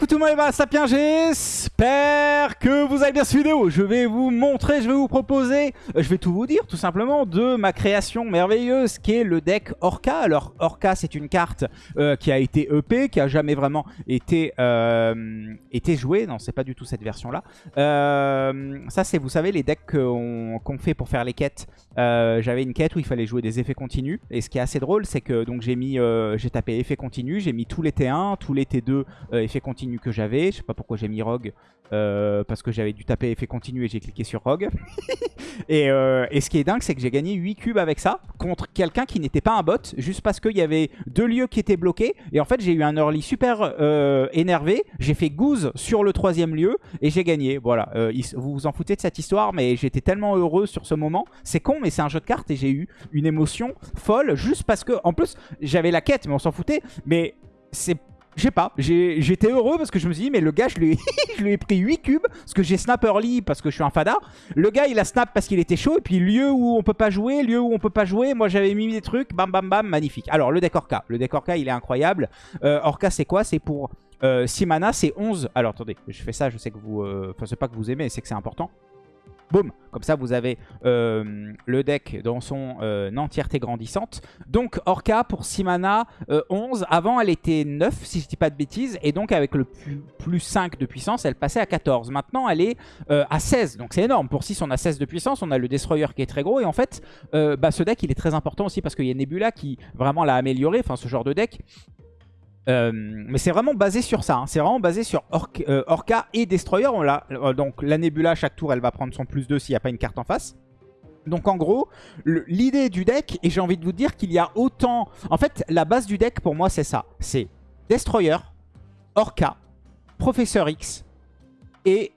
les Sapiens, j'espère que vous avez bien cette vidéo. Je vais vous montrer, je vais vous proposer, euh, je vais tout vous dire tout simplement de ma création merveilleuse qui est le deck Orca. Alors Orca c'est une carte euh, qui a été EP, qui a jamais vraiment été, euh, été jouée. Non c'est pas du tout cette version là. ça c'est vous savez les decks qu'on fait pour faire les quêtes. J'avais une quête où il fallait jouer des effets continus. Et ce qui est assez drôle c'est que donc j'ai mis, j'ai tapé effets continus, j'ai mis tous les T1, tous les T2 effets que j'avais. Je sais pas pourquoi j'ai mis Rogue. Euh, parce que j'avais dû taper effet continu et j'ai cliqué sur Rogue. Euh, et, ce qui est dingue, c'est que j'ai gagné 8 cubes avec ça contre quelqu'un qui n'était pas un bot, juste parce qu'il y avait deux lieux qui étaient bloqués. Et en fait, j'ai eu un early super euh, énervé. J'ai fait goose sur le troisième lieu et j'ai gagné. Voilà, vous vous en foutez de cette histoire, mais j'étais tellement heureux sur ce moment. C'est con, mais c'est un jeu de cartes et j'ai eu une émotion folle juste parce que, en plus, j'avais la quête, mais on s'en foutait. Mais c'est je sais pas, j'étais heureux parce que je me suis dit, mais le gars, je lui, ai, pris 8 cubes, parce que j'ai snap early, parce que je suis un fada. Le gars, il a snap parce qu'il était chaud, et puis lieu où on peut pas jouer, lieu où on peut pas jouer, moi j'avais mis des trucs, bam bam bam, magnifique. Alors, le deck Orca, le deck Orca, il est incroyable. Euh, Orca, c'est quoi? C'est pour 6 euh, mana, c'est 11. Alors, attendez, je fais ça, je sais que vous... Euh, enfin, c'est pas que vous aimez, c'est que c'est important. Boum Comme ça, vous avez euh, le deck dans son euh, entièreté grandissante. Donc, Orca pour 6 mana, 11. Euh, Avant, elle était 9, si je dis pas de bêtises. Et donc, avec le plus, 5 de puissance, elle passait à 14. Maintenant, elle est à 16. Donc, c'est énorme. Pour 6, on a 16 de puissance. On a le Destroyer qui est très gros. Et en fait, bah, ce deck, il est très important aussi parce qu'il y a Nebula qui vraiment l'a amélioré. Enfin, ce genre de deck. Euh, mais c'est vraiment basé sur ça. Hein. C'est vraiment basé sur euh, Orca et Destroyer. Euh, donc la Nebula, chaque tour, elle va prendre son plus 2 s'il n'y a pas une carte en face. Donc en gros, l'idée du deck, et j'ai envie de vous dire qu'il y a autant... En fait, la base du deck pour moi c'est ça. C'est Destroyer, Orca, Professeur X et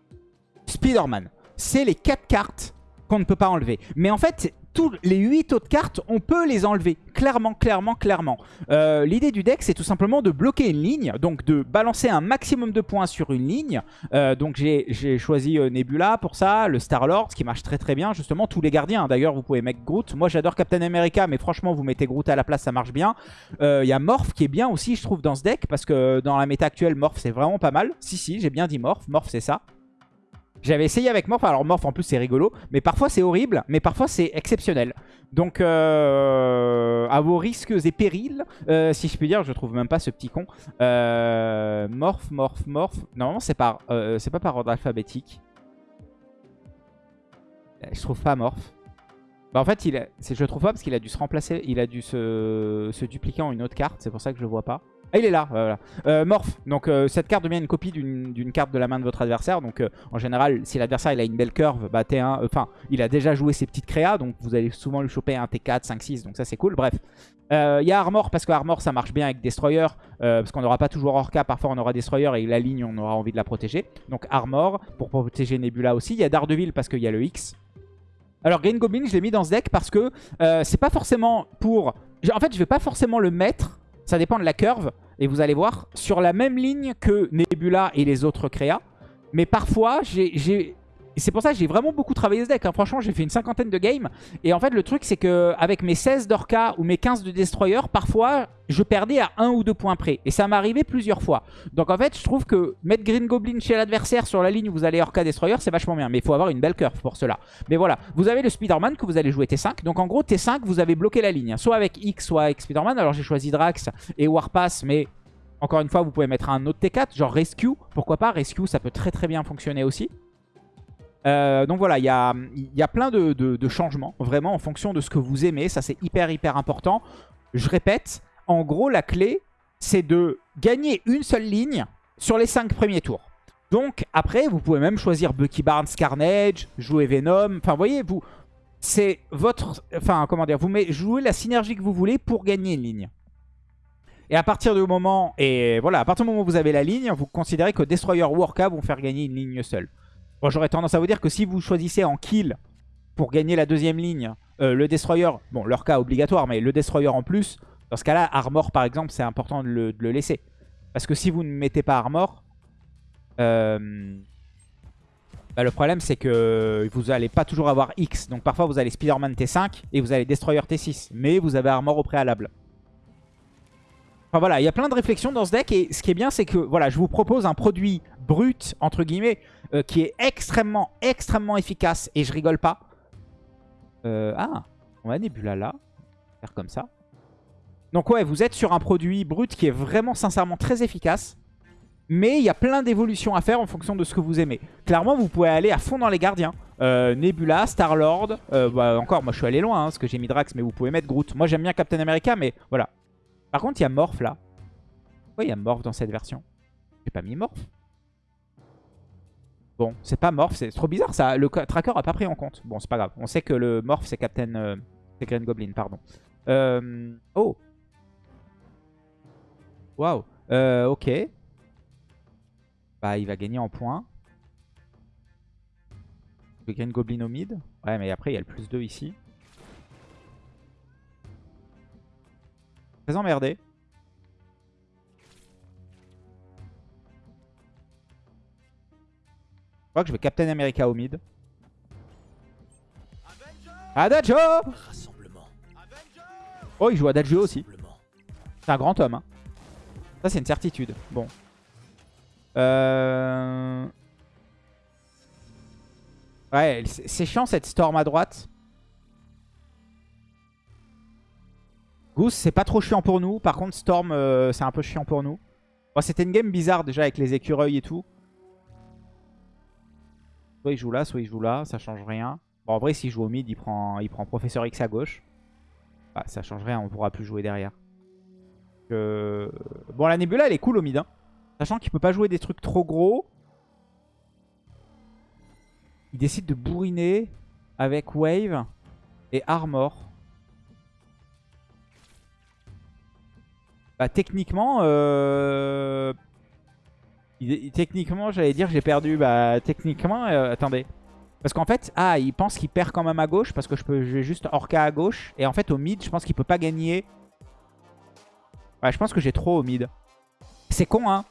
Spider-Man. C'est les 4 cartes qu'on ne peut pas enlever. Mais en fait, les 8 autres cartes, on peut les enlever. Clairement, clairement, clairement. Euh, l'idée du deck, c'est tout simplement de bloquer une ligne. Donc de balancer un maximum de points sur une ligne. Euh, donc j'ai choisi euh, Nebula pour ça. Le Star-Lord, ce qui marche très très bien. Justement, tous les gardiens. D'ailleurs, vous pouvez mettre Groot. Moi, j'adore Captain America. Mais franchement, vous mettez Groot à la place, ça marche bien. Il y a Morph qui est bien aussi, je trouve, dans ce deck. Parce que dans la méta actuelle, Morph, c'est vraiment pas mal. Si, si, j'ai bien dit Morph. Morph, c'est ça. J'avais essayé avec Morph, alors Morph en plus c'est rigolo, mais parfois c'est horrible, mais parfois c'est exceptionnel. Donc euh, à vos risques et périls, euh, si je puis dire, je trouve même pas ce petit con. Euh, morph, Morph, Morph, normalement c'est par, euh, c'est pas par ordre alphabétique. Je trouve pas Morph. Bah en fait, il a, je trouve pas parce qu'il a dû se remplacer, il a dû se, se dupliquer en une autre carte, c'est pour ça que je le vois pas. Ah, il est là, voilà. Euh, morph. Donc euh, cette carte devient une copie d'une carte de la main de votre adversaire. Donc euh, en général, si l'adversaire il a une belle curve, bah T1, enfin, il a déjà joué ses petites créas. Donc vous allez souvent lui choper un T4, 5, 6. Donc ça c'est cool. Bref. Il y a Armor parce que Armor ça marche bien avec Destroyer. parce qu'on n'aura pas toujours Orca. Parfois on aura Destroyer et la ligne on aura envie de la protéger. Donc Armor pour protéger Nebula aussi. Il y a Daredevil parce qu'il y a le X. Alors Green Goblin je l'ai mis dans ce deck parce que c'est pas forcément pour... En fait je vais pas forcément le mettre ça dépend de la curve. Et vous allez voir, sur la même ligne que Nebula et les autres créas. Mais parfois, j'ai c'est pour ça que j'ai vraiment beaucoup travaillé ce deck. Hein. Franchement, j'ai fait une cinquantaine de games. Et en fait, le truc, c'est que avec mes 16 d'Orca ou mes 15 de Destroyer, parfois, je perdais à 1 ou 2 points près. Et ça arrivé plusieurs fois. Donc en fait, je trouve que mettre Green Goblin chez l'adversaire sur la ligne où vous allez Orca Destroyer, c'est vachement bien. Mais il faut avoir une belle curve pour cela. Mais voilà, vous avez le Spider-Man que vous allez jouer T5. Donc en gros, T5, vous avez bloqué la ligne. Soit avec X, soit avec Spider-Man. Alors j'ai choisi Drax et Warpass, mais... Encore une fois, vous pouvez mettre un autre T4, genre Rescue. Pourquoi pas? Rescue, ça peut très très bien fonctionner aussi. Euh, donc voilà, il y a, plein de, changements, vraiment, en fonction de ce que vous aimez. Ça, c'est hyper, hyper important. Je répète, en gros, la clé, c'est de gagner une seule ligne sur les 5 premiers tours. Donc, après, vous pouvez même choisir Bucky Barnes Carnage, jouer Venom. Enfin, voyez, vous, c'est votre... Enfin, comment dire, vous jouez la synergie que vous voulez pour gagner une ligne. Et à partir du moment... Et voilà, à partir du moment où vous avez la ligne, vous considérez que Destroyer ou Orca vont faire gagner une ligne seule. Bon, j'aurais tendance à vous dire que si vous choisissez en kill pour gagner la deuxième ligne, euh, le Destroyer, bon, leur cas obligatoire, mais le Destroyer en plus, dans ce cas-là, Armor, par exemple, c'est important de le, laisser. Parce que si vous ne mettez pas Armor, euh, bah, le problème, c'est que vous n'allez pas toujours avoir X. Donc parfois, vous allez Spider-Man T5 et vous allez Destroyer T6. Mais vous avez Armor au préalable. Enfin voilà, il y a plein de réflexions dans ce deck. Et ce qui est bien, c'est que voilà, je vous propose un produit brut, entre guillemets, euh, qui est extrêmement, extrêmement efficace. Et je rigole pas. Euh, ah, on va Nebula là. Faire comme ça. Donc ouais, vous êtes sur un produit brut qui est vraiment sincèrement très efficace. Mais il y a plein d'évolutions à faire en fonction de ce que vous aimez. Clairement, vous pouvez aller à fond dans les gardiens. Euh, Nebula, Star-Lord. Bah, encore, moi je suis allé loin hein, parce que j'ai mis Drax, mais vous pouvez mettre Groot. Moi j'aime bien Captain America, mais voilà. Par contre, il y a Morph là. Pourquoi il y a Morph dans cette version? J'ai pas mis Morph. Bon, c'est pas Morph, c'est trop bizarre ça. Le tracker a pas pris en compte. Bon, c'est pas grave. On sait que le Morph c'est Captain... Euh, c'est Green Goblin, pardon. oh Waouh ok. Bah, il va gagner en points. Le Green Goblin au mid. Ouais, mais après, il y a le plus 2 ici. Très emmerdé. Je crois que je vais Captain America au mid. Adagio Oh, il joue Adagio aussi. C'est un grand homme. Hein. Ça, c'est une certitude. Bon. Euh... Ouais, c'est chiant cette Storm à droite. Goose, c'est pas trop chiant pour nous. Par contre, Storm, euh, c'est un peu chiant pour nous. Bon, C'était une game bizarre déjà avec les écureuils et tout. Soit il joue là, soit il joue là. Ça change rien. Bon, en vrai, s'il joue au mid, il prend, il prend Professeur X à gauche. Bah, ça change rien, on pourra plus jouer derrière. Bon, la Nebula, elle est cool au mid. Hein. Sachant qu'il peut pas jouer des trucs trop gros. Il décide de bourriner avec Wave et Armor. Bah techniquement, euh... techniquement j'allais dire j'ai perdu. Bah techniquement, euh, attendez. Parce qu'en fait, ah il pense qu'il perd quand même à gauche parce que je peux vais juste Orca à gauche. Et en fait au mid, je pense qu'il peut pas gagner. Ouais, je pense que j'ai trop au mid. C'est con hein.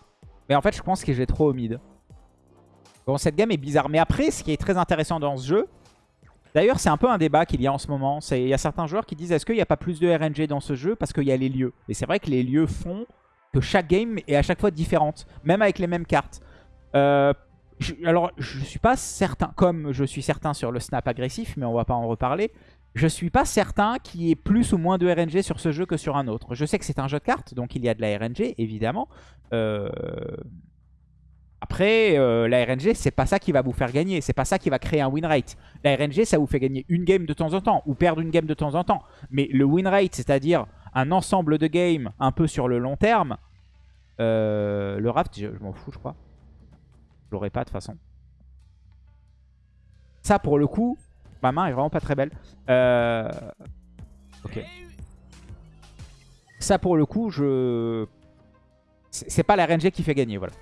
Mais en fait, je pense que j'ai trop au mid. Bon, cette game est bizarre. Mais après, ce qui est très intéressant dans ce jeu, d'ailleurs, c'est un peu un débat qu'il y a en ce moment. Il y a certains joueurs qui disent, est-ce qu'il n'y a pas plus de RNG dans ce jeu parce qu'il y a les lieux? Et c'est vrai que les lieux font que chaque game est à chaque fois différente, même avec les mêmes cartes. Euh, alors, je suis pas certain, comme je suis certain sur le snap agressif, mais on va pas en reparler. Je suis pas certain qu'il y ait plus ou moins de RNG sur ce jeu que sur un autre. Je sais que c'est un jeu de cartes, donc il y a de la RNG, évidemment. Euh, après, euh, la RNG, c'est pas ça qui va vous faire gagner. C'est pas ça qui va créer un win rate. La RNG, ça vous fait gagner une game de temps en temps, ou perdre une game de temps en temps. Mais le win rate, c'est-à-dire un ensemble de games un peu sur le long terme, euh, le raft, je, m'en fous, je crois. Je l'aurai pas de toute façon. Ça, pour le coup, Ma main est vraiment pas très belle. Euh... Ok. Ça, pour le coup, je... C'est pas la RNG qui fait gagner, voilà.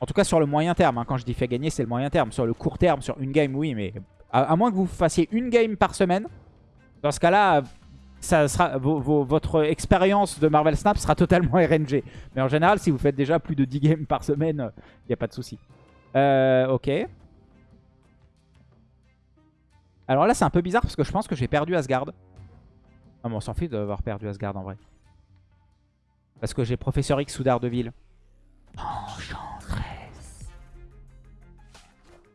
En tout cas, sur le moyen terme. Hein. Quand je dis fait gagner, c'est le moyen terme. Sur le court terme, sur une game, oui. Mais à, moins que vous fassiez une game par semaine, dans ce cas-là, votre expérience de Marvel Snap sera totalement RNG. Mais en général, si vous faites déjà plus de 10 games par semaine, il n'y a pas de souci. Euh, ok. Alors là, c'est un peu bizarre parce que je pense que j'ai perdu Asgard. Ah, mais on s'en fout d'avoir perdu Asgard en vrai. Parce que j'ai Professeur X sous Daredevil. Enchantress.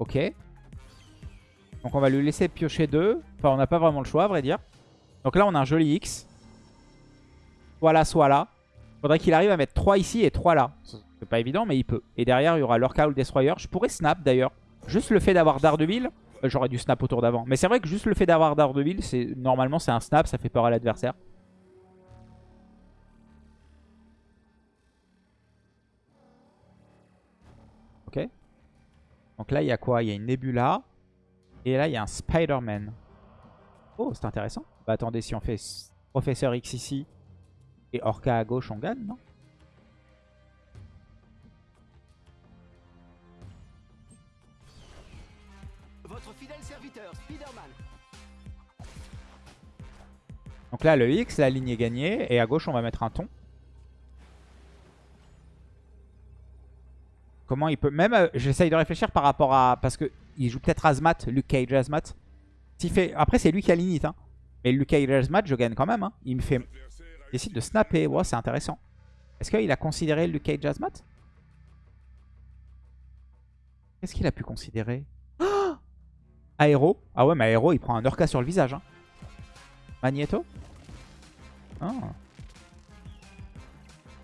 Ok. Donc on va lui laisser piocher deux. Enfin, on n'a pas vraiment le choix, à vrai dire. Donc là, on a un joli X. Soit là, soit là. Faudrait qu'il arrive à mettre 3 ici et 3 là. C'est pas évident, mais il peut. Et derrière, il y aura Lorca ou le Destroyer. Je pourrais snap d'ailleurs. Juste le fait d'avoir Daredevil, euh, j'aurais dû snap autour d'avant. Mais c'est vrai que juste le fait d'avoir Daredevil, normalement c'est un snap, ça fait peur à l'adversaire. Donc là, il y a quoi? Il y a une Nebula. Et là, il y a un Spider-Man. Oh, c'est intéressant. Bah attendez, si on fait Professeur X ici et Orca à gauche, on gagne, non? Donc là, le X, la ligne est gagnée. Et à gauche, on va mettre un ton. Comment il peut... Même, euh, j'essaye de réfléchir par rapport à... Parce qu'il joue peut-être Azmat, Luke Cage Azmat. Fait... Après, c'est lui qui a l'init. Hein. Mais Luke Cage Azmat, je gagne quand même. Hein. Il me fait... Il décide de snapper. C'est intéressant. Est-ce qu'il a considéré le Cage Jasmat Qu'est-ce qu'il a pu considérer? Aéro. Ah ouais, mais Aéro, il prend un Orca sur le visage. Hein. Magneto? Ah.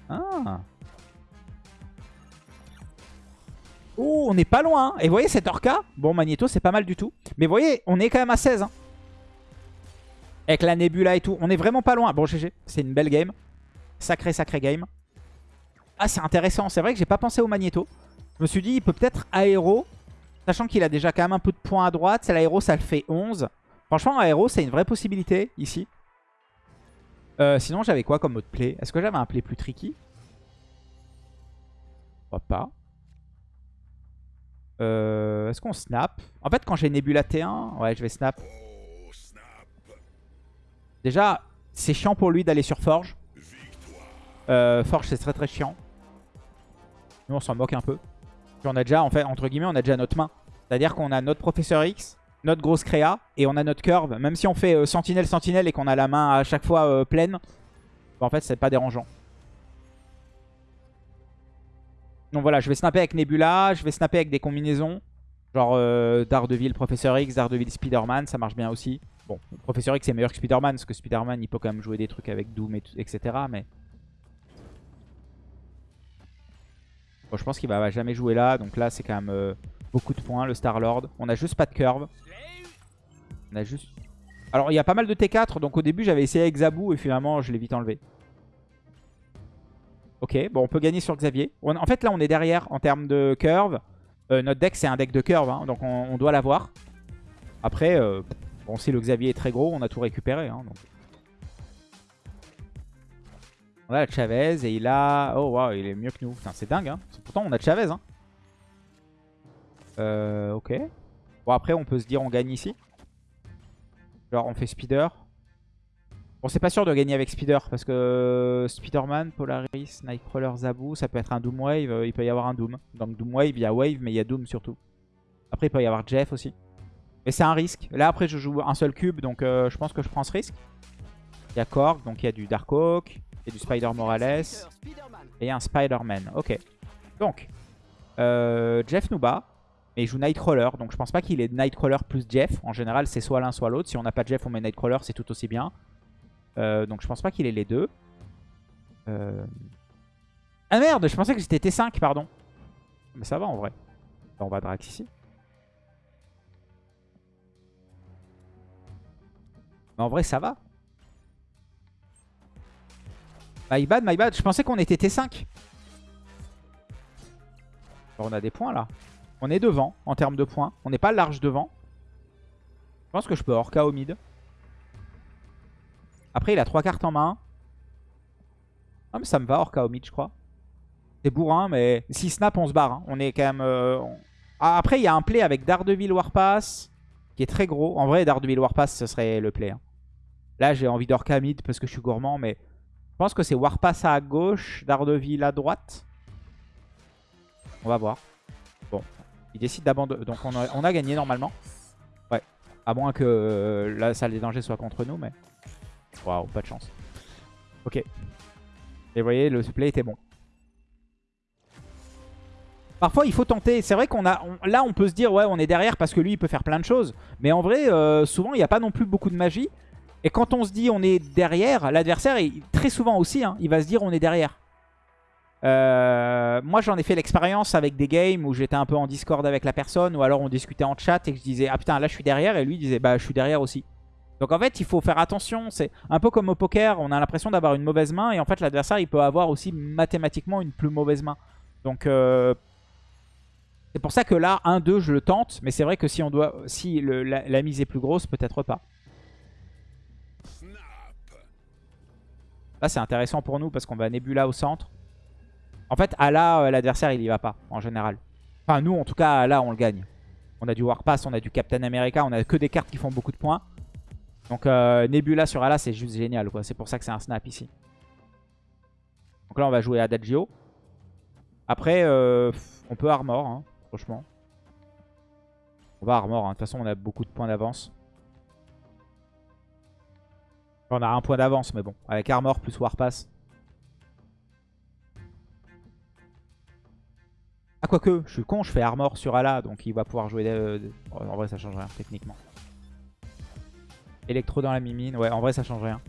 Ah. Oh, on n'est pas loin. Hein. Et vous voyez, cet Orca, bon, Magneto, c'est pas mal du tout. Mais vous voyez, on est quand même à 16. Hein. Avec la Nebula et tout. On est vraiment pas loin. Bon, GG, c'est une belle game. Sacré, sacré game. Ah, c'est intéressant. C'est vrai que j'ai pas pensé au Magneto. Je me suis dit, il peut peut-être aéro. Sachant qu'il a déjà quand même un peu de points à droite. C'est l'aéro, ça le fait 11. Franchement, aéro, c'est une vraie possibilité ici. Euh, sinon, j'avais quoi comme autre play? Est-ce que j'avais un play plus tricky? Je pas. Euh, est-ce qu'on snap? En fait, quand j'ai Nebula T1, ouais, je vais snap. Déjà, c'est chiant pour lui d'aller sur Forge. Euh, Forge, c'est très très chiant. Nous, on s'en moque un peu. Puis on a déjà, en fait, entre guillemets, on a déjà notre main. C'est-à-dire qu'on a notre Professeur X, notre grosse créa, et on a notre curve. Même si on fait sentinelle, sentinelle et qu'on a la main à chaque fois pleine, bah, en fait, c'est pas dérangeant. Donc voilà, je vais snapper avec Nebula, je vais snapper avec des combinaisons. Genre euh, Daredevil, Professeur X, Daredevil, Spider-Man, ça marche bien aussi. Bon, Professeur X est meilleur que Spider-Man, parce que Spider-Man, il peut quand même jouer des trucs avec Doom, et etc. Mais... Bon, je pense qu'il va jamais jouer là, donc là, c'est quand même euh, beaucoup de points, le Star-Lord. On a juste pas de curve. On a juste... Alors, il y a pas mal de T4, donc au début, j'avais essayé avec Zabu, et finalement, je l'ai vite enlevé. Ok, bon, on peut gagner sur Xavier. en fait, là, on est derrière en termes de curve. Euh, notre deck, c'est un deck de curve, hein, donc on, doit l'avoir. Après, euh, bon, si le Xavier est très gros, on a tout récupéré. Hein, on a Chavez et il a... Oh, waouh, il est mieux que nous. c'est dingue. Hein. Pourtant, on a Chavez. Euh, ok. Bon, après, on peut se dire on gagne ici. Genre, on fait Speeder. Bon, c'est pas sûr de gagner avec Speeder parce que euh, Spider-Man, Polaris, Nightcrawler, Zabu, ça peut être un Doom Wave. Euh, il peut y avoir un Doom. Donc Doom Wave, il y a Wave, mais il y a Doom surtout. Après, il peut y avoir Jeff aussi. Mais c'est un risque. Là, après, je joue un seul cube, donc euh, je pense que je prends ce risque. Il y a Korg, donc il y a du Darkhawk, il y a du Spider Morales et un Spider-Man. Ok. Donc, Jeff nous bat. Mais il joue Nightcrawler, donc je pense pas qu'il est Nightcrawler plus Jeff. En général, c'est soit l'un, soit l'autre. Si on n'a pas Jeff, on met Nightcrawler, c'est tout aussi bien. Euh, donc je pense pas qu'il ait les deux. Euh, ah merde, je pensais que c'était T5, pardon. Mais ça va en vrai. on va Drax ici. Mais en vrai, ça va. My bad, my bad. Je pensais qu'on était T5. on a des points là. On est devant en termes de points. On n'est pas large devant. Je pense que je peux Orca au mid. Après, il a trois cartes en main. Ah, mais ça me va, Orca je crois. C'est bourrin, mais si snap, on se barre. Hein. On est quand même... Euh, ah, après, il y a un play avec Daredevil Warpass qui est très gros. En vrai, Daredevil Warpass, ce serait le play. Hein. Là, j'ai envie d'Orca mid parce que je suis gourmand, mais je pense que c'est Warpass à gauche, Daredevil à droite. On va voir. Bon, il décide d'abandonner. Donc, on a, on a, gagné normalement. Ouais, à moins que euh, la salle des dangers soit contre nous, mais... Waouh, pas de chance. Ok. Et vous voyez, le play était bon. Parfois, il faut tenter. C'est vrai qu'on a... là, on peut se dire, ouais, on est derrière parce que lui, il peut faire plein de choses. Mais en vrai, euh, souvent, il n'y a pas non plus beaucoup de magie. Et quand on se dit on est derrière, l'adversaire, très souvent aussi, hein, il va se dire on est derrière. Euh, moi, j'en ai fait l'expérience avec des games où j'étais un peu en discord avec la personne. Ou alors on discutait en chat et je disais, ah putain, là, je suis derrière. Et lui disait, bah, je suis derrière aussi. Donc en fait, il faut faire attention. C'est un peu comme au poker, on a l'impression d'avoir une mauvaise main. Et en fait, l'adversaire, il peut avoir aussi mathématiquement une plus mauvaise main. Donc euh, c'est pour ça que là, 1-2, je le tente. Mais c'est vrai que si, on doit, si la, mise est plus grosse, peut-être pas. Là, c'est intéressant pour nous parce qu'on va Nebula au centre. En fait, à là, euh, l'adversaire, il y va pas, en général. Enfin, nous, en tout cas, là, on le gagne. On a du Warpass, on a du Captain America, on a que des cartes qui font beaucoup de points. Donc euh, Nebula sur Ala, c'est juste génial. quoi. C'est pour ça que c'est un snap ici. Donc là, on va jouer Adagio. Après, euh, on peut armor, hein, franchement. On va armor. Hein. De toute façon, on a beaucoup de points d'avance. On a un point d'avance, mais bon. Avec armor plus warpass. Ah, quoique, je suis con, je fais armor sur Ala, donc il va pouvoir jouer... euh, En vrai, ça change rien, techniquement. Électro dans la mimine, ouais, en vrai, ça change rien.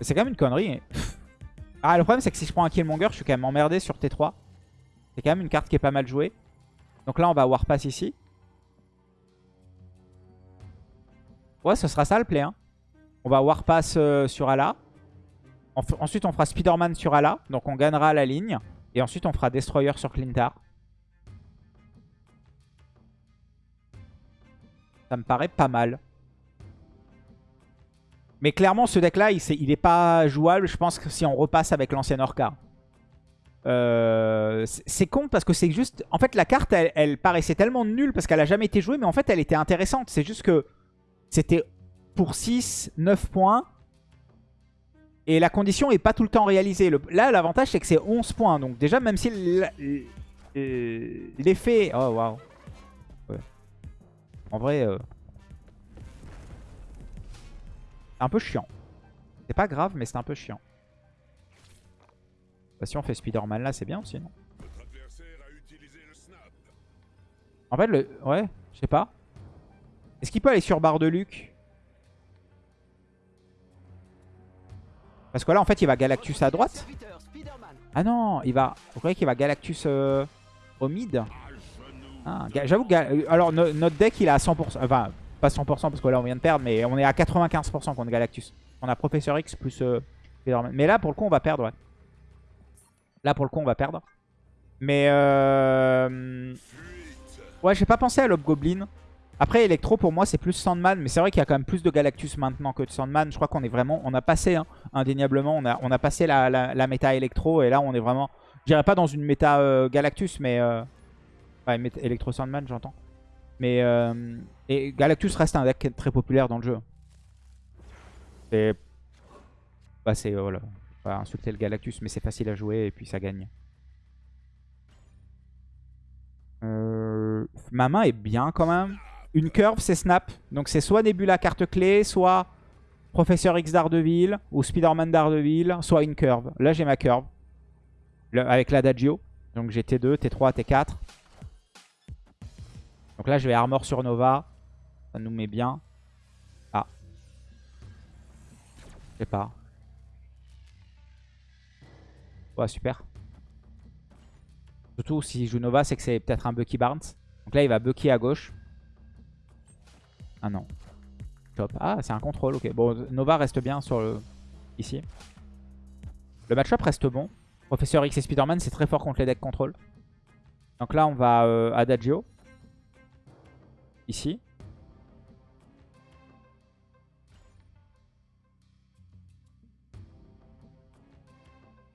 C'est quand même une connerie. Ah, le problème, c'est que si je prends un Killmonger, je suis quand même emmerdé sur T3. C'est quand même une carte qui est pas mal jouée. Donc là, on va Warpass ici. Ouais, ce sera ça le play. Hein. On va Warpass euh, sur Ala. Ensuite, on fera Spider-Man sur Ala. Donc on gagnera la ligne. Et ensuite, on fera Destroyer sur Clintar. Ça me paraît pas mal. Mais clairement, ce deck-là, il, il est pas jouable. Je pense que si on repasse avec l'ancienne Orca. Euh, c'est con parce que c'est juste... En fait, la carte, elle, paraissait tellement nulle parce qu'elle a jamais été jouée. Mais en fait, elle était intéressante. C'est juste que c'était pour 6, 9 points. Et la condition est pas tout le temps réalisée. Là, l'avantage, c'est que c'est 11 points. Donc déjà, même si l'effet... Oh, waouh. En vrai... euh, C'est un peu chiant. C'est pas grave, mais c'est un peu chiant. Bah, si on fait Spider-Man là, c'est bien aussi, non En fait, le... Ouais, je sais pas. Est-ce qu'il peut aller sur barre de Luc? Parce que là, en fait, il va Galactus à droite. Ah non, il va... Vous croyez qu'il va Galactus euh, au mid? Ah, J'avoue, que euh, alors no- notre deck, il est à 100%. Enfin, pas 100% parce que là, on vient de perdre, mais on est à 95% contre Galactus. On a Professeur X plus euh. Mais là, pour le coup, on va perdre, ouais. Là, pour le coup, on va perdre. Mais... Euh... Ouais, j'ai pas pensé à Goblin. Après, Electro, pour moi, c'est plus Sandman. Mais c'est vrai qu'il y a quand même plus de Galactus maintenant que de Sandman. Je crois qu'on est vraiment... On a passé, hein, indéniablement, on a, on a passé la, la, la méta Electro. Et là, on est vraiment... Je dirais pas dans une méta euh, Galactus, mais... Euh... Ouais, Electro Sandman, j'entends. Mais... Euh... Et Galactus reste un deck très populaire dans le jeu. C'est... Bah, c'est... Voilà. Insulter le Galactus, mais c'est facile à jouer et puis ça gagne. Euh, Ma main est bien quand même. Une curve, c'est Snap. Donc c'est soit Nebula carte clé, soit Professeur X Daredevil ou Spider-Man Daredevil, soit une curve. Là, j'ai ma curve. Le- avec l'Adagio. Donc j'ai T2, T3, T4. Donc là, je vais Armor sur Nova. Ça nous met bien. Ah. Je sais pas. Ouais, super. Surtout si joue Nova, c'est que c'est peut-être un Bucky Barnes. Donc là, il va Bucky à gauche. Ah non. Top. Ah, c'est un contrôle, ok. Bon, Nova reste bien sur le... ici. Le match-up reste bon. Professeur X et Spider-Man, c'est très fort contre les decks contrôle. Donc là, on va euh, Adagio.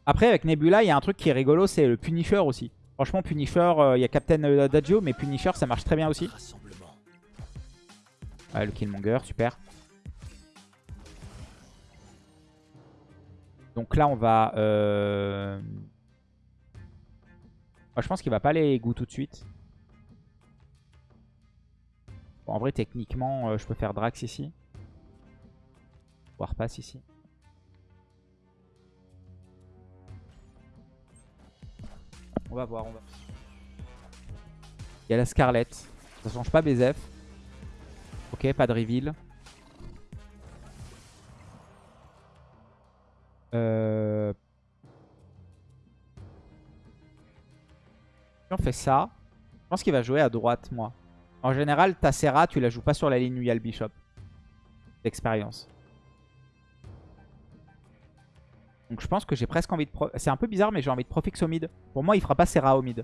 Après, avec Nebula, il y a un truc qui est rigolo, c'est le Punisher aussi. Franchement, Punisher, euh, il y a Captain euh, Adagio, mais Punisher, ça marche très bien aussi. Ouais, le Killmonger, super. Donc là, on va... euh, Moi, je pense qu'il va pas aller goût tout de suite. En vrai, techniquement, euh, je peux faire Drax ici. Warpass ici. On va voir, on va. Il y a la Scarlett. Ça change pas BZF. Ok, pas de reveal. Euh... Si on fait ça, je pense qu'il va jouer à droite, moi. En général, ta Serra, tu la joues pas sur la ligne où il y a le Bishop. D'expérience. Donc je pense que j'ai presque envie de... C'est un peu bizarre, mais j'ai envie de Profix au mid. Pour moi, il fera pas Serra au mid.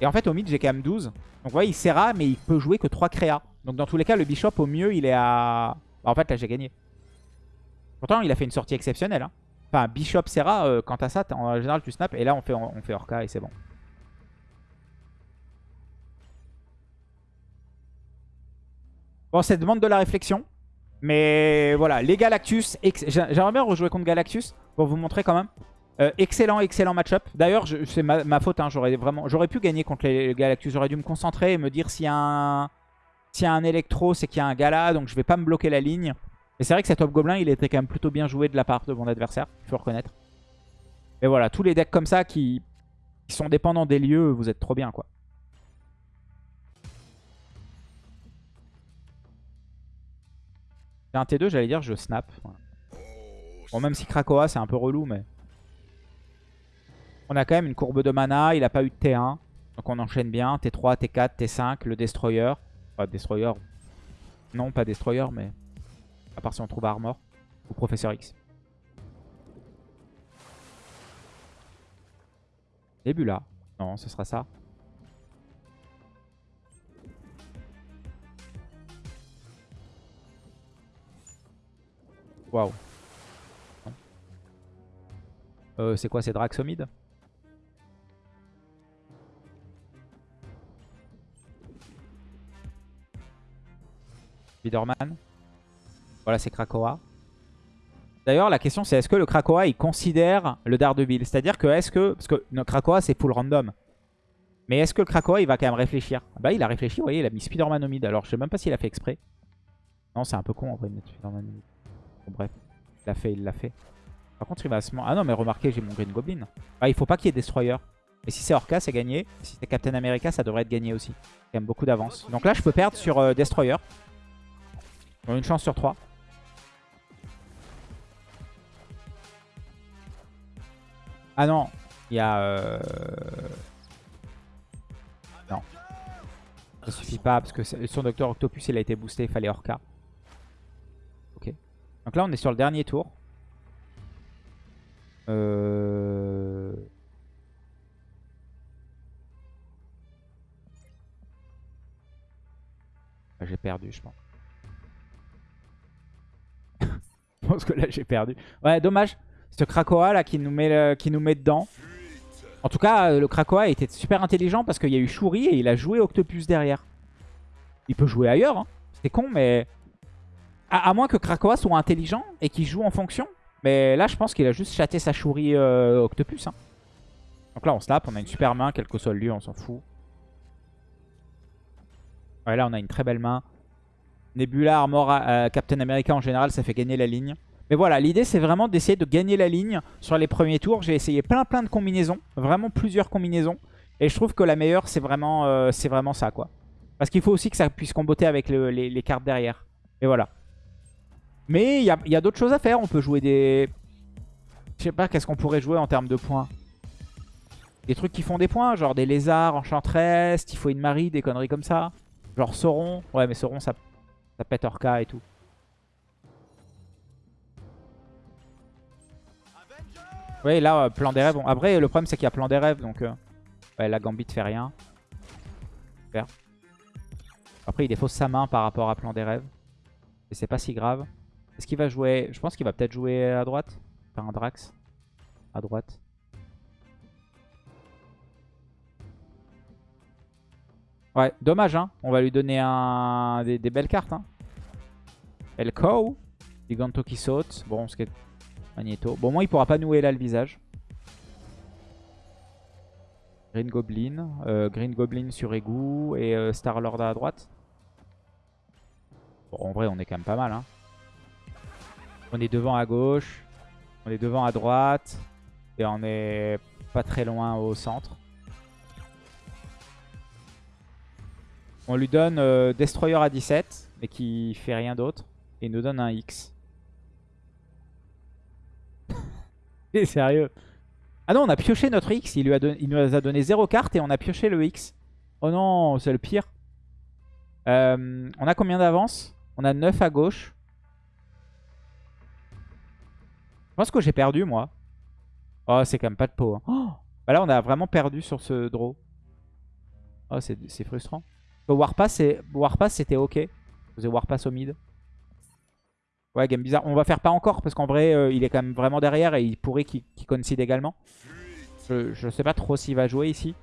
Et en fait, au mid, j'ai quand même 12. Donc vous voyez, il Serra, mais il peut jouer que 3 créas. Donc dans tous les cas, le Bishop, au mieux, il est à... Bah, en fait, là, j'ai gagné. Pourtant, il a fait une sortie exceptionnelle. Hein. Enfin, Bishop Serra, euh, quant à ça, en général, tu snaps. Et là, on fait, on fait Orca et c'est bon. Bon, ça demande de la réflexion. Mais voilà, les Galactus, j'aimerais bien rejouer contre Galactus pour vous montrer quand même. Euh, excellent, excellent match-up. D'ailleurs, c'est ma, faute, hein, j'aurais vraiment, pu gagner contre les Galactus. J'aurais dû me concentrer et me dire s'il y a un, s'il y a un électro, c'est qu'il y a un gala, donc je vais pas me bloquer la ligne. Mais c'est vrai que cet Hobgoblin, il était quand même plutôt bien joué de la part de mon adversaire, il faut reconnaître. Mais voilà, tous les decks comme ça qui sont dépendants des lieux, vous êtes trop bien quoi. J'ai un T2, j'allais dire je snap. Bon, même si Krakoa c'est un peu relou, mais... On a quand même une courbe de mana, il a pas eu de T1. Donc on enchaîne bien. T3, T4, T5, le Destroyer. Pas Destroyer. Non, pas Destroyer, mais... À part si on trouve Armor. Ou Professeur X. Début là. Non, ce sera ça. Waouh. Euh, c'est quoi, c'est Draxomide Spiderman. Voilà, c'est Krakoa. D'ailleurs, la question c'est est-ce que le Krakoa il considère le Daredevil? C'est-à-dire que est-ce que. Parce que le Krakoa c'est full random. Mais est-ce que le Krakoa il va quand même réfléchir? Bah, il a réfléchi, vous voyez, il a mis Spiderman au mid. Alors, je sais même pas s'il a fait exprès. Non, c'est un peu con en vrai de mettre Spiderman au mid. Bref, il l'a fait, il l'a fait. Par contre, il va se... Ah non, mais remarquez, j'ai mon Green Goblin. Ah, il faut pas qu'il y ait Destroyer. Et si c'est Orca, c'est gagné. Si c'est Captain America, ça devrait être gagné aussi. Y a beaucoup d'avance. Donc là, je peux perdre sur euh, Destroyer. Une chance sur 3. Ah non, il y a... Euh... Non. Ça suffit pas parce que son Docteur Octopus il a été boosté, il fallait Orca. Donc là on est sur le dernier tour. Euh... J'ai perdu je pense. je pense que là j'ai perdu. Ouais dommage. Ce Krakoa là qui nous met, qui nous met dedans. En tout cas, euh, le Krakoa était super intelligent parce qu'il y a eu Shuri et il a joué Octopus derrière. Il peut jouer ailleurs. Hein. C'est con, mais... À, moins que Krakoa soit intelligent et qu'il joue en fonction. Mais là, je pense qu'il a juste chaté sa Shuri euh, Octopus. Hein. Donc là, on snap. On a une super main, quel que soit le lieu, on s'en fout. Ouais, là, on a une très belle main. Nebula, Armor, euh, Captain America en général, ça fait gagner la ligne. Mais voilà, l'idée c'est vraiment d'essayer de gagner la ligne sur les premiers tours. J'ai essayé plein plein de combinaisons, vraiment plusieurs combinaisons. Et je trouve que la meilleure c'est vraiment, euh, vraiment ça quoi. Parce qu'il faut aussi que ça puisse comboter avec les, cartes derrière. Et voilà. Mais il y a, d'autres choses à faire. On peut jouer des... Je sais pas, qu'est-ce qu'on pourrait jouer en termes de points? Des trucs qui font des points, genre des lézards, faut une Marie, des conneries comme ça. Genre Sauron. Ouais, mais Sauron, ça, ça pète Orca et tout. Oui, là, euh, plan des rêves. Après, le problème, c'est qu'il y a plan des rêves. Donc, euh, ouais, la Gambit fait rien. Super. Après, il défausse sa main par rapport à plan des rêves. Et c'est pas si grave. Est-ce qu'il va jouer... Je pense qu'il va peut-être jouer à droite. Faire un Drax. À droite. Ouais, dommage, hein. On va lui donner un... des, belles cartes, hein. Elko. Giganto qui saute. Bon, est Magneto. Bon, moi, il pourra pas nouer là le visage. Green Goblin. Euh, Green Goblin sur égout. Et euh, Star-Lord à droite. Bon, en vrai, on est quand même pas mal. Hein. On est devant à gauche. On est devant à droite. Et on est pas très loin au centre. On lui donne euh, Destroyer à 17, mais qui fait rien d'autre. Et il nous donne un X. sérieux. Ah non, on a pioché notre X. Il, il nous a donné 0 carte et on a pioché le X. Oh non, c'est le pire. Euh, on a combien d'avance? On a 9 à gauche. Je pense que j'ai perdu, moi. Oh, c'est quand même pas de peau. Hein. Oh bah là, on a vraiment perdu sur ce draw. Oh, c'est frustrant. Warpass, c'était ok. Vous faisait Warpass au mid. Ouais, game bizarre. On va faire pas encore parce qu'en vrai, euh, il est quand même vraiment derrière et il pourrait qu'il qu également. Je, sais pas trop s'il va jouer ici.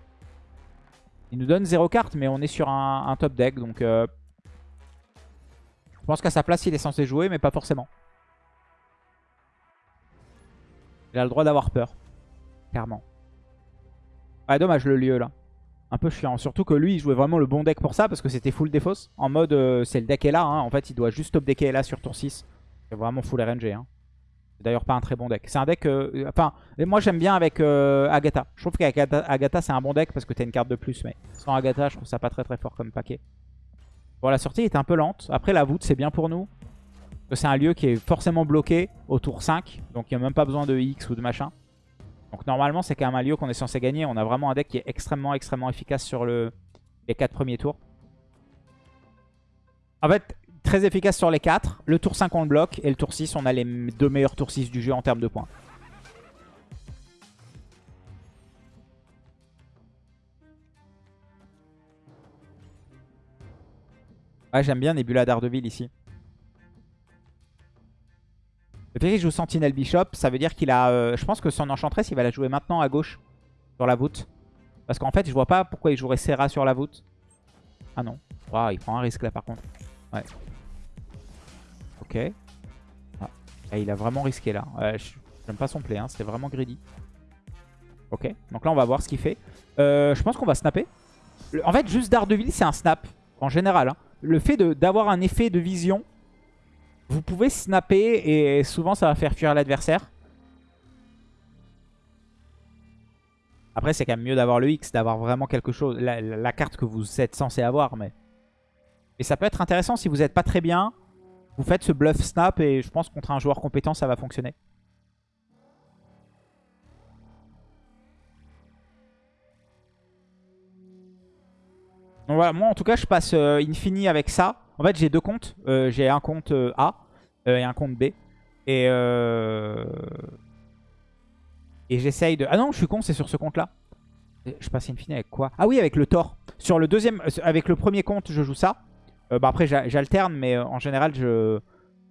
Il nous donne 0 carte, mais on est sur un, top deck. Donc, euh, je pense qu'à sa place, il est censé jouer, mais pas forcément. Il a le droit d'avoir peur. Clairement. Ah, dommage le lieu là. Un peu chiant. Surtout que lui, il jouait vraiment le bon deck pour ça parce que c'était full défausse. En mode, euh, c'est le deck est là. Hein. En fait, il doit juste top là sur tour 6. C'est vraiment full RNG. Hein. C'est d'ailleurs pas un très bon deck. C'est un deck... euh, enfin, moi j'aime bien avec euh, Agatha. Je trouve qu'avec Agatha, Agatha, c'est un bon deck parce que t'as une carte de plus. Mais sans Agatha, je trouve ça pas très très fort comme paquet. Bon, la sortie est un peu lente. Après, la voûte, c'est bien pour nous. C'est un lieu qui est forcément bloqué au tour 5. Donc il n'y a même pas besoin de X ou de machin. Donc normalement, c'est quand même un lieu qu'on est censé gagner. On a vraiment un deck qui est extrêmement extrêmement efficace sur le... les 4 premiers tours. En fait, très efficace sur les 4. Le tour 5, on le bloque. Et le tour 6, on a les deux meilleurs tours 6 du jeu en termes de points. Ouais, j'aime bien Nebula d'Ardeville ici. Qu'il joue Sentinel Bishop, ça veut dire qu'il a... euh, je pense que son Enchantress, il va la jouer maintenant à gauche. Sur la voûte. Parce qu'en fait, je vois pas pourquoi il jouerait Serra sur la voûte. Ah non. Waouh, il prend un risque là par contre. Ouais. Ok. Ah. Ah, il a vraiment risqué là. J'aime pas son play, hein. c'était vraiment greedy. Ok, donc là on va voir ce qu'il fait. Euh, je pense qu'on va snapper. En fait, juste Daredevil, c'est un snap, en général. hein. Le fait d'avoir un effet de vision, vous pouvez snapper et souvent ça va faire fuir l'adversaire. Après, c'est quand même mieux d'avoir le X, d'avoir vraiment quelque chose, la, carte que vous êtes censé avoir. Mais... Et ça peut être intéressant si vous n'êtes pas très bien. Vous faites ce bluff snap et je pense contre un joueur compétent, ça va fonctionner. Donc voilà, moi en tout cas, je passe euh, Infini avec ça. En fait, j'ai deux comptes. Euh, j'ai un compte euh, A euh, et un compte B. Et, euh... et j'essaye de... Ah non, je suis con, c'est sur ce compte-là. Je passe Infini avec quoi? Ah oui, avec le Thor. Sur le deuxième, avec le premier compte, je joue ça. Bah après, j'a- j'alterne, mais en général, je,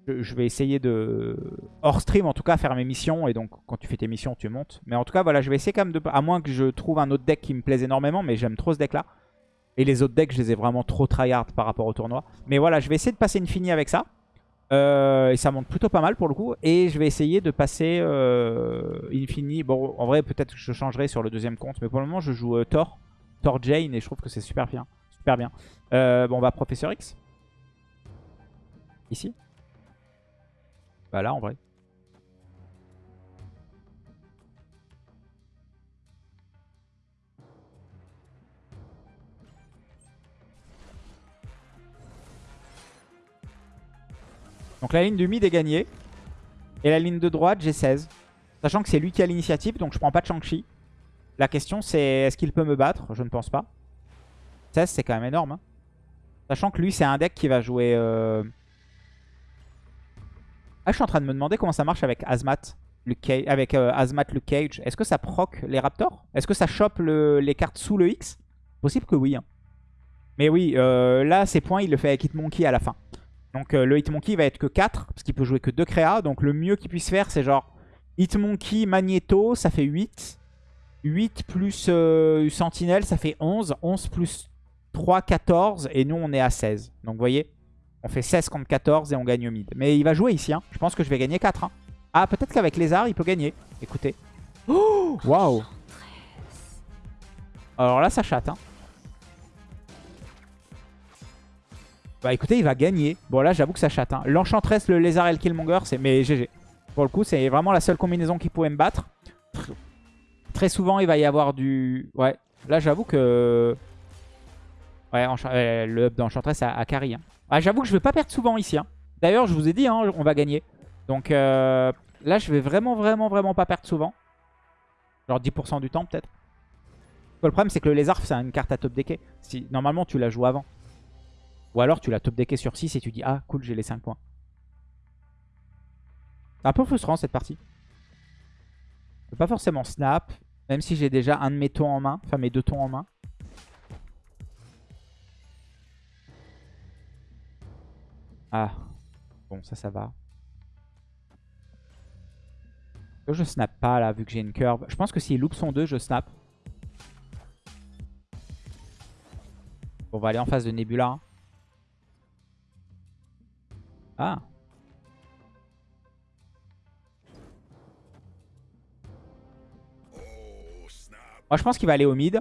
je, je vais essayer de... Hors stream, en tout cas, faire mes missions. Et donc, quand tu fais tes missions, tu montes. Mais en tout cas, voilà, je vais essayer quand même de... À moins que je trouve un autre deck qui me plaise énormément, mais j'aime trop ce deck-là. Et les autres decks, je les ai vraiment trop tryhard par rapport au tournoi. Mais voilà, je vais essayer de passer Infini avec ça. Euh, et ça monte plutôt pas mal pour le coup. Et je vais essayer de passer euh, Infini. Bon, en vrai, peut-être que je changerai sur le deuxième compte. Mais pour le moment, je joue euh, Thor. Thor Jane. Et je trouve que c'est super bien. Super bien. Euh, bon, on va Professeur X. Ici. Bah là, en vrai. Donc la ligne du mid est gagnée. Et la ligne de droite, j'ai 16. Sachant que c'est lui qui a l'initiative, donc je prends pas de Shang-Chi. La question c'est est-ce qu'il peut me battre? Je ne pense pas. 16 c'est quand même énorme. hein. Sachant que lui c'est un deck qui va jouer... euh, Ah je suis en train de me demander comment ça marche avec Azmat. Luke Cage- avec euh, Azmat Cage. Est-ce que ça proc les Raptors? Est-ce que ça chope le- les cartes sous le X? Possible que oui. hein. Mais oui, euh, là ses points il le fait avec Hitmonkey à la fin. Donc euh, le Hitmonkey va être que 4, parce qu'il peut jouer que 2 créas. Donc le mieux qu'il puisse faire, c'est genre Hitmonkey, Magneto, ça fait 8. 8 plus euh, Sentinelle, ça fait 11. 11 plus 3, 14. Et nous, on est à 16. Donc vous voyez, on fait 16 contre 14 et on gagne au mid. Mais il va jouer ici. hein. Je pense que je vais gagner 4. hein. Ah, peut-être qu'avec Lézard, il peut gagner. Écoutez. Oh Waouh Alors là, ça chatte. Hein. Bah écoutez, il va gagner. Bon là, j'avoue que ça chatte. Hein. L'Enchantress, le Lézard et le Killmonger, c'est... Mais GG. Pour le coup, c'est vraiment la seule combinaison qui pouvait me battre. Tr- Très souvent, il va y avoir du... Ouais, là, j'avoue que... Ouais, euh, le up d'Enchantress a carry. hein. Ah, j'avoue que je vais pas perdre souvent ici. hein. D'ailleurs, je vous ai dit, on va gagner. Donc euh, là, je vais vraiment, vraiment, vraiment pas perdre souvent. Genre 10% du temps, peut-être. Le problème, c'est que le Lézard, c'est une carte à top decké. Si, normalement, tu la joues avant. Ou alors tu l'as top decké sur 6 et tu dis ah cool j'ai les 5 points. C'est un peu frustrant cette partie. Je peux pas forcément snap, même si j'ai déjà un de mes tons en main, enfin mes deux tons en main. Ah, bon ça ça va. Je snap pas là vu que j'ai une curve. Je pense que s'il loupe son 2 je snap. Bon, on va aller en face de Nebula. Ah. Moi, je pense qu'il va aller au mid.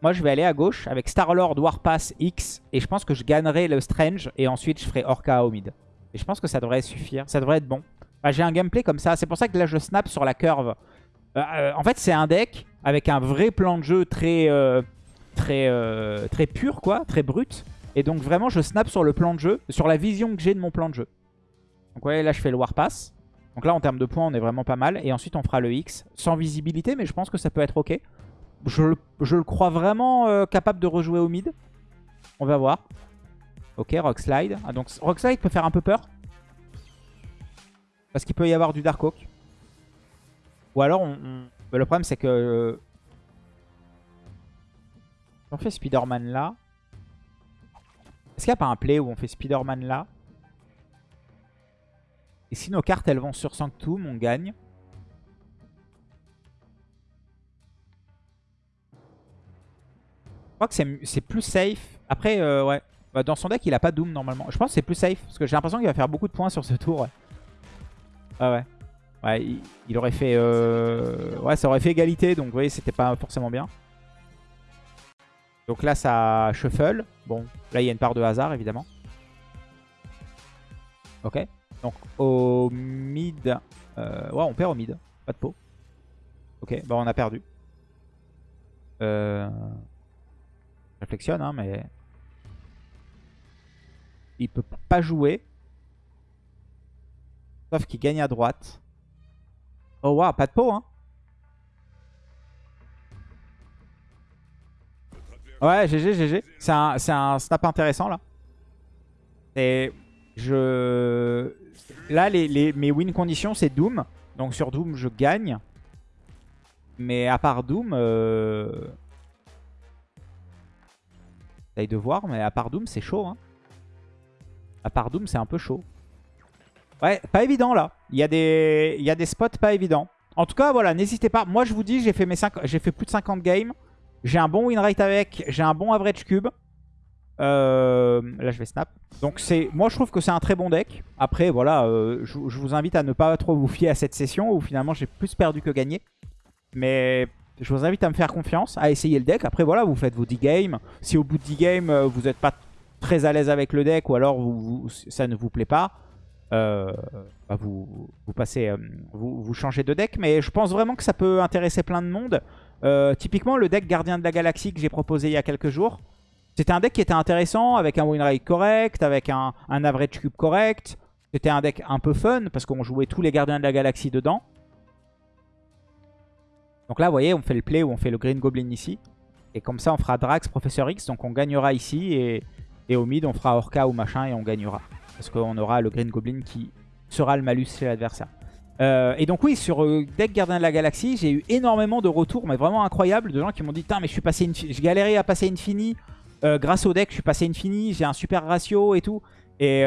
Moi, je vais aller à gauche avec Star-Lord, Warpass, X. Et je pense que je gagnerai le Strange. Et ensuite, je ferai Orca au mid. Et je pense que ça devrait suffire. Ça devrait être bon. J'ai un gameplay comme ça. C'est pour ça que là, je snap sur la curve. Euh, euh, en fait, c'est un deck avec un vrai plan de jeu très, euh, très, très pur, quoi, très brut. Et donc, vraiment, je snap sur le plan de jeu, sur la vision que j'ai de mon plan de jeu. Donc, ouais, là, je fais le Warpass. Donc là, en termes de points, on est vraiment pas mal. Et ensuite, on fera le X. Sans visibilité, mais je pense que ça peut être OK. Je, le crois vraiment capable de rejouer au mid. On va voir. Ok, Rock Slide. Ah, donc Rock Slide peut faire un peu peur. Parce qu'il peut y avoir du Dark Oak. Ou alors, on, le problème c'est que... on fait Spider-Man là... Est-ce qu'il n'y a pas un play où on fait Spider-Man là? Et si nos cartes elles vont sur Sanctum, on gagne. Je crois que c'est plus safe. Après, euh, ouais. Bah, dans son deck, il a pas Doom normalement. Je pense que c'est plus safe. Parce que j'ai l'impression qu'il va faire beaucoup de points sur ce tour. Ouais. Ah ouais. Ouais, il, aurait fait... Euh... Ouais, ça aurait fait égalité. Donc vous voyez, c'était pas forcément bien. Donc là, ça shuffle. Bon, là, il y a une part de hasard, évidemment. Ok. Donc au mid... Euh... Ouais, on perd au mid. Pas de pot. Ok, bah on a perdu. Euh... Réflexionne, hein, mais... Il peut pas jouer. Sauf qu'il gagne à droite. Oh waouh, pas de pot hein. Ouais, GG, GG. C'est un, un, snap intéressant là. Et je... Là, les, mes win conditions, c'est Doom. Donc sur Doom, je gagne. Mais à part Doom... Euh... de voir, mais à part Doom, c'est chaud. Hein. À part Doom, c'est un peu chaud. Ouais, pas évident là. Il y, a des... Spots pas évidents. En tout cas, voilà, n'hésitez pas. Moi, je vous dis, j'ai fait, fait plus de 50 games. J'ai un bon win rate avec. J'ai un bon average cube. Euh, là, je vais snap. Donc, moi, je trouve que c'est un très bon deck. Après, voilà, euh, je, vous invite à ne pas trop vous fier à cette session où finalement, j'ai plus perdu que gagné. Mais je vous invite à me faire confiance, à essayer le deck. Après, voilà, vous faites vos 10 games. Si au bout de 10 games, euh, vous n'êtes pas très à l'aise avec le deck ou alors ça ne vous plaît pas, bah, vous, passez, vous, changez de deck. Mais je pense vraiment que ça peut intéresser plein de monde. Typiquement, le deck Gardien de la Galaxie que j'ai proposé il y a quelques jours, c'était un deck qui était intéressant, avec un win rate correct, avec un, average cube correct. C'était un deck un peu fun, parce qu'on jouait tous les Gardiens de la Galaxie dedans. Donc là, vous voyez, on fait le play où on fait le Green Goblin ici. Et comme ça, on fera Drax, Professeur X, donc on gagnera ici. Et, et au mid, on fera Orca ou machin et on gagnera. Parce qu'on aura le Green Goblin qui sera le malus chez l'adversaire. Euh, et donc oui, sur euh, Deck Gardien de la Galaxie, j'ai eu énormément de retours, mais vraiment incroyables, de gens qui m'ont dit « Putain, mais je suis passé, je galérais à passer Infini. Euh, grâce au deck, je suis passé Infini, j'ai un super ratio et tout. » Et,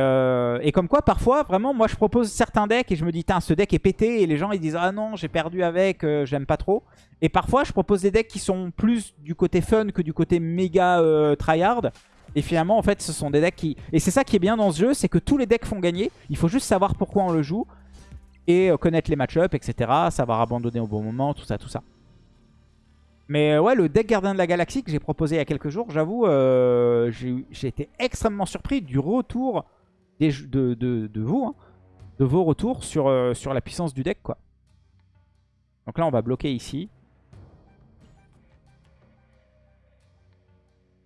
et, comme quoi, parfois, vraiment, moi je propose certains decks et je me dis, ce deck est pété. Et les gens ils disent, ah non, j'ai perdu avec, j'aime pas trop. Et parfois, je propose des decks qui sont plus du côté fun que du côté méga tryhard. Et finalement, en fait, ce sont des decks qui... Et c'est ça qui est bien dans ce jeu, c'est que tous les decks font gagner. Il faut juste savoir pourquoi on le joue. Et euh, connaître les match-ups, etc. Savoir abandonner au bon moment, tout ça, tout ça. Mais euh, ouais, le deck Gardien de la Galaxie que j'ai proposé il y a quelques jours, j'avoue, euh, j'ai été extrêmement surpris du retour de, vous, hein, de vos retours sur, sur la puissance du deck, quoi. Donc là, on va bloquer ici.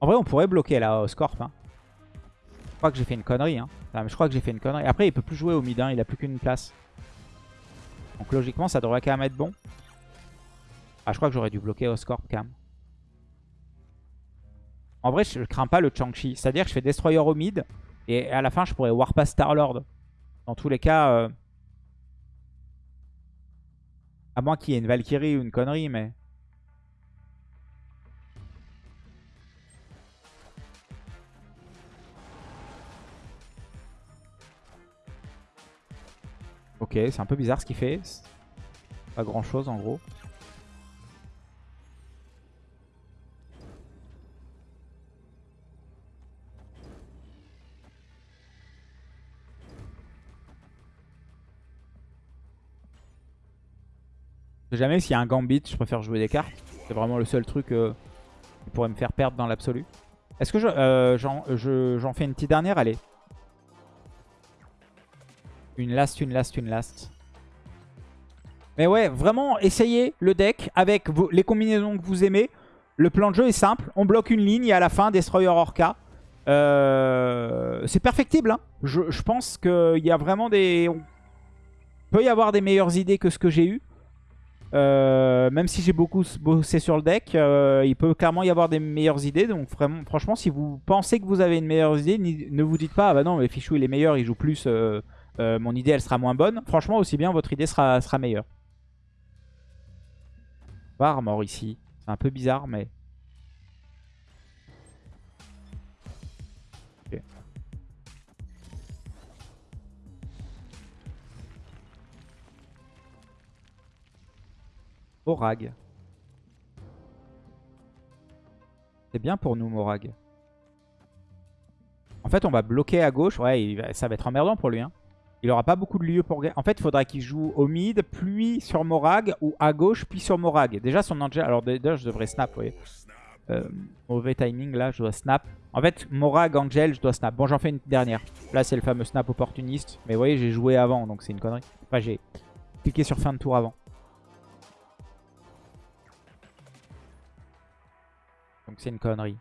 En vrai, on pourrait bloquer là au Scorp. Hein. Je crois que j'ai fait une connerie. Hein. je crois que j'ai fait une connerie. Après, il peut plus jouer au mid. Il a plus qu'une place. Donc logiquement, ça devrait quand même être bon. Ah, je crois que j'aurais dû bloquer au Scorp quand même. En vrai, je crains pas le Chang-Chi. C'est-à-dire que je fais Destroyer au mid. Et à la fin, je pourrais Warpass Star-Lord. Dans tous les cas... Euh, à moins qu'il y ait une Valkyrie ou une connerie, mais... Ok, c'est un peu bizarre ce qu'il fait. Pas grand chose en gros. Je jamais s'il y a un gambit, je préfère jouer des cartes. C'est vraiment le seul truc euh, qui pourrait me faire perdre dans l'absolu. Est-ce que euh, j'en fais une petite dernière? Allez. Une last, une last, une last. Mais ouais, vraiment, essayez le deck avec les combinaisons que vous aimez. Le plan de jeu est simple. On bloque une ligne et à la fin, Destroyer Orca. Euh, c'est perfectible. hein. Je, je pense qu'il y a vraiment des... On peut y avoir des meilleures idées que ce que j'ai eu. Euh, même si j'ai beaucoup bossé sur le deck, euh, il peut clairement y avoir des meilleures idées. Donc vraiment, franchement, si vous pensez que vous avez une meilleure idée, ne vous dites pas, ah bah non, mais Fichou il est meilleur, il joue plus, euh, mon idée elle sera moins bonne. Franchement, aussi bien votre idée sera, sera meilleure. Pas Armor ici. C'est un peu bizarre, mais... Morag. C'est bien pour nous, Morag. En fait, on va bloquer à gauche. Ouais, ça va être emmerdant pour lui. hein. Il aura pas beaucoup de lieux pour... En fait, il faudra qu'il joue au mid, puis sur Morag, ou à gauche, puis sur Morag. Déjà, son Angel... Alors déjà, je devrais snap, vous voyez. Euh, mauvais timing, là, je dois snap. En fait, Morag, Angel, je dois snap. Bon, j'en fais une dernière. Là, c'est le fameux snap opportuniste. Mais vous voyez, j'ai joué avant, donc c'est une connerie. Enfin, j'ai cliqué sur fin de tour avant. Donc c'est une connerie.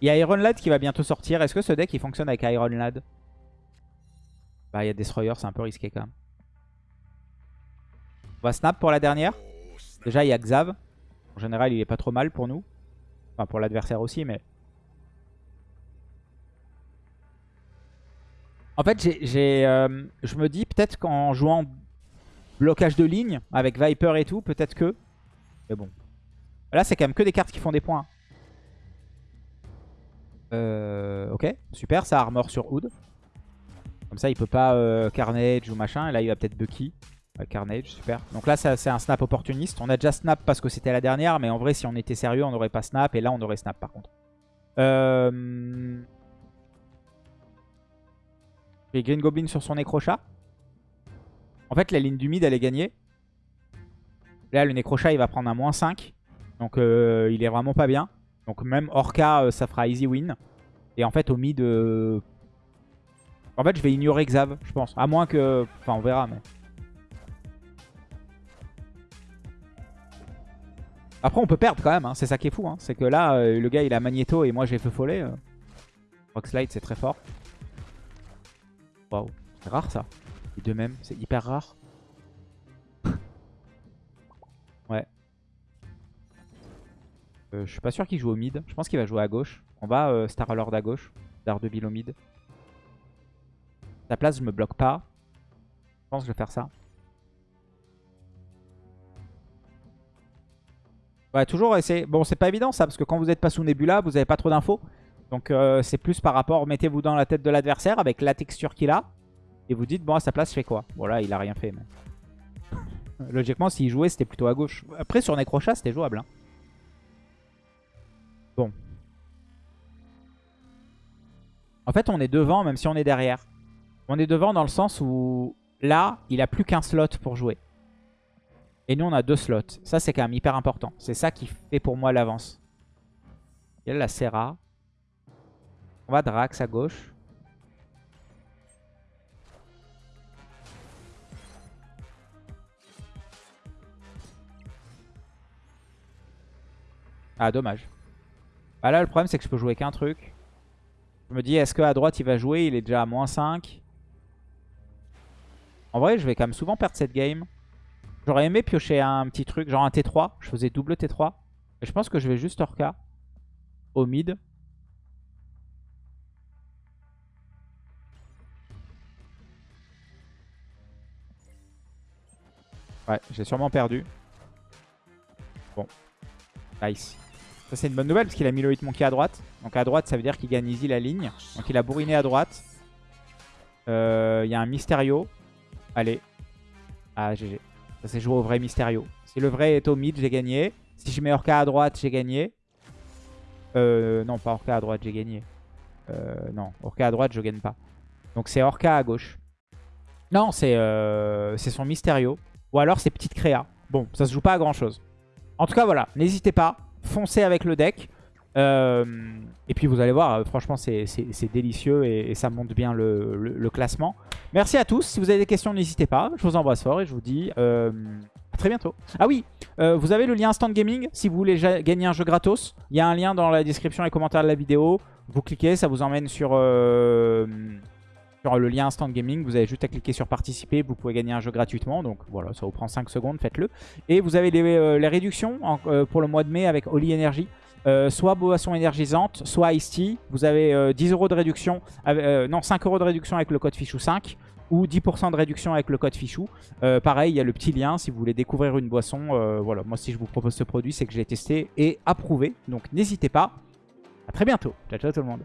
Il y a Iron Lad qui va bientôt sortir. Est-ce que ce deck il fonctionne avec Iron Lad? Bah il y a Destroyer, c'est un peu risqué quand même. On va snap pour la dernière. Déjà il y a Xav. En général il est pas trop mal pour nous. Enfin pour l'adversaire aussi mais... En fait j'ai, euh, je me dis peut-être qu'en jouant blocage de ligne avec Viper et tout, peut-être que... Mais bon. Là c'est quand même que des cartes qui font des points. Euh, ok, super, ça armor sur Hood. Comme ça, il peut pas euh, Carnage ou machin. Là, il va peut-être Bucky. Carnage, super. Donc là, c'est un snap opportuniste. On a déjà snap parce que c'était la dernière. Mais en vrai, si on était sérieux, on n'aurait pas snap. Et là, on aurait snap par contre. Euh... Green Goblin sur son Necrochat. En fait, la ligne du mid, elle est gagnée. Là, le Necrochat, il va prendre un moins 5. Donc, euh, il est vraiment pas bien. Donc même Orca, euh, ça fera easy win. Et en fait, au mid... euh, En fait, je vais ignorer Xav, je pense. À moins que... Enfin, on verra, mais... Après, on peut perdre quand même. hein. C'est ça qui est fou. hein. C'est que là, le gars, il a Magneto et moi, j'ai Feu Follet. Euh... Rockslide, c'est très fort. Waouh. C'est rare, ça. Les deux mêmes. C'est hyper rare. ouais. Euh, je suis pas sûr qu'il joue au mid. Je pense qu'il va jouer à gauche. On va euh, Star Lord à gauche. Daredevil au mid. La place, je me bloque pas. Je pense que je vais faire ça. Ouais, toujours essayer. Bon, c'est pas évident ça, parce que quand vous n'êtes pas sous Nebula, vous avez pas trop d'infos. Donc euh, c'est plus par rapport, mettez-vous dans la tête de l'adversaire avec la texture qu'il a. Et vous dites, bon, à sa place, je fais quoi? Bon, là, il a rien fait. Logiquement, s'il jouait, c'était plutôt à gauche. Après, sur Necrochat, c'était jouable. hein. Bon. En fait, on est devant, même si on est derrière. On est devant dans le sens où là, il a plus qu'un slot pour jouer. Et nous, on a deux slots. Ça, c'est quand même hyper important. C'est ça qui fait pour moi l'avance. Il y a la Serra. On va Drax à gauche. Ah, dommage. Bah là, le problème, c'est que je peux jouer qu'un truc. Je me dis, est-ce qu'à droite, il va jouer? Il est déjà à moins 5. En vrai, je vais quand même souvent perdre cette game. J'aurais aimé piocher un petit truc, genre un T3. Je faisais double T3. Et je pense que je vais juste Orca au mid. Ouais, j'ai sûrement perdu. Bon. Nice. Ça, c'est une bonne nouvelle parce qu'il a mis le Hitmonkey à droite. Donc à droite, ça veut dire qu'il gagne easy la ligne. Donc il a bourriné à droite. Euh, Il y a un Mysterio. Allez. Ah, GG. Ça s'est joué au vrai Mysterio. Si le vrai est au mid, j'ai gagné. Si je mets Orca à droite, j'ai gagné. Euh, non, pas Orca à droite, j'ai gagné. Euh, non, Orca à droite, je gagne pas. Donc c'est Orca à gauche. Non, c'est son Mysterio. Ou alors c'est Petite Créa. Bon, ça se joue pas à grand chose. En tout cas, voilà. N'hésitez pas. Foncez avec le deck. Euh, et puis vous allez voir, franchement c'est délicieux et, ça monte bien le, classement. Merci à tous. Si vous avez des questions, n'hésitez pas. Je vous embrasse fort et je vous dis à très bientôt. Ah oui, vous avez le lien Instant Gaming si vous voulez gagner un jeu gratos. Il y a un lien dans la description et commentaires de la vidéo. Vous cliquez, ça vous emmène sur sur le lien Instant Gaming. Vous avez juste à cliquer sur participer. Vous pouvez gagner un jeu gratuitement. Donc voilà, ça vous prend 5 secondes, faites-le. Et vous avez les, euh, réductions euh, pour le mois de mai avec Oli Energy. Euh, soit boisson énergisante, soit Ice Tea. Vous avez 10 euros de réduction, non 5 euros de réduction avec le code Fichou5 ou 10% de réduction avec le code Fichou. pareil, il y a le petit lien si vous voulez découvrir une boisson. voilà, moi si je vous propose ce produit, c'est que j'ai testé et approuvé. Donc n'hésitez pas. À très bientôt. Ciao ciao tout le monde.